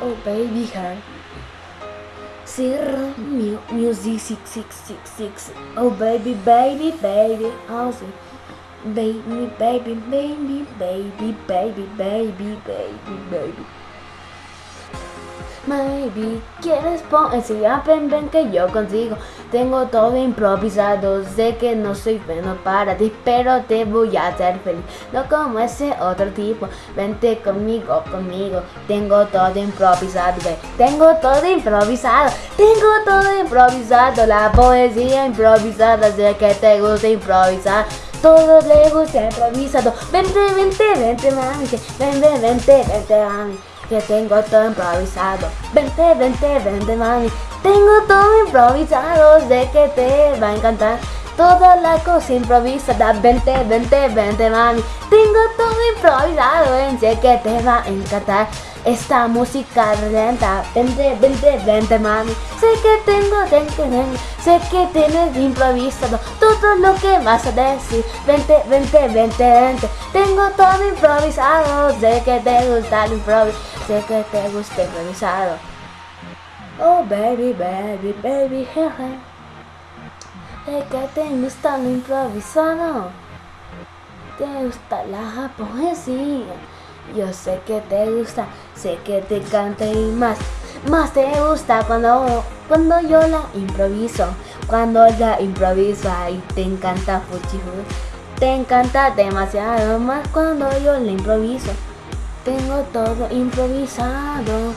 Oh baby heart. Mu music six six six six. Oh baby baby baby. Oh sí. Baby baby baby baby baby baby baby baby. Maybe quieres poner si ven ven que yo consigo Tengo todo improvisado Sé que no soy bueno para ti Pero te voy a hacer feliz. No como ese otro tipo Vente conmigo, conmigo. Tengo todo improvisado Tengo todo improvisado Tengo todo improvisado. La poesía improvisada Sé que te gusta improvisar. Todo le gusta improvisado. Vente, vente, vente mami Vente, vente, vente mami que tengo todo improvisado. Vente, vente, vente mami, tengo todo improvisado, sé que te va a encantar. Toda la cosa improvisada, vente, vente, vente mami, tengo todo improvisado, sé que te va a encantar. Esta música lenta, vente, vente, vente mami, sé que tengo, tengo, tengo, sé que tienes improvisado todo lo que vas a decir. Vente, vente, vente, vente, tengo todo improvisado, sé que te gusta el improviso sé que te gusta improvisado. Oh baby, baby, baby, jeje. Sé que te gusta lo improvisado. Te gusta la poesía. Yo sé que te gusta, sé que te canta y más. Más te gusta cuando, cuando yo la improviso. Cuando la improviso y te encanta fuchifu. Te encanta demasiado más cuando yo la improviso. Tengo todo improvisado.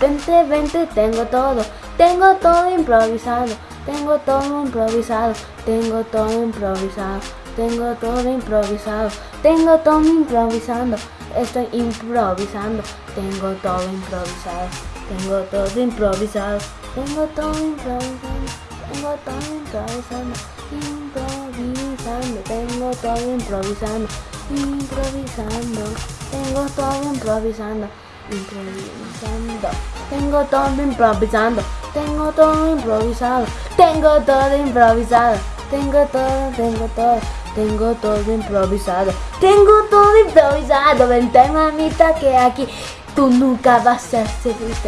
Vente, vente, tengo todo. Tengo todo improvisado. Tengo todo improvisado. Tengo todo improvisado. Tengo todo improvisado. Tengo todo improvisando. Estoy improvisando. Tengo todo improvisado. Tengo todo improvisado. Tengo todo improvisando. Tengo todo improvisando. Improvisando. Tengo todo improvisando. Improvisando. Tengo todo improvisando. Improvisando. Tengo todo improvisando. Tengo todo improvisado. Tengo todo improvisado. Tengo todo, tengo todo. Tengo todo improvisado. Tengo todo improvisado. Vente mamita que aquí tú nunca vas a ser feliz.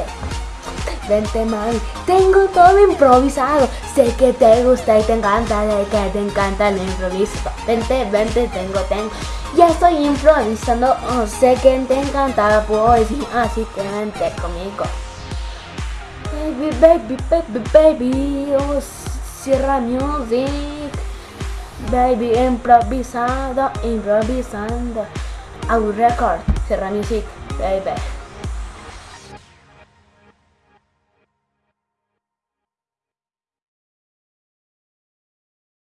Vente mami, tengo todo improvisado. Sé que te gusta y te encanta, sé que te encanta el improviso. Vente, vente, tengo, tengo. Ya estoy improvisando, oh, sé que te encanta la poesía, así que vente conmigo. Baby, baby, baby, baby, oh, Sierra Music. Baby, improvisado, improvisando. Our record, Sierra Music, baby.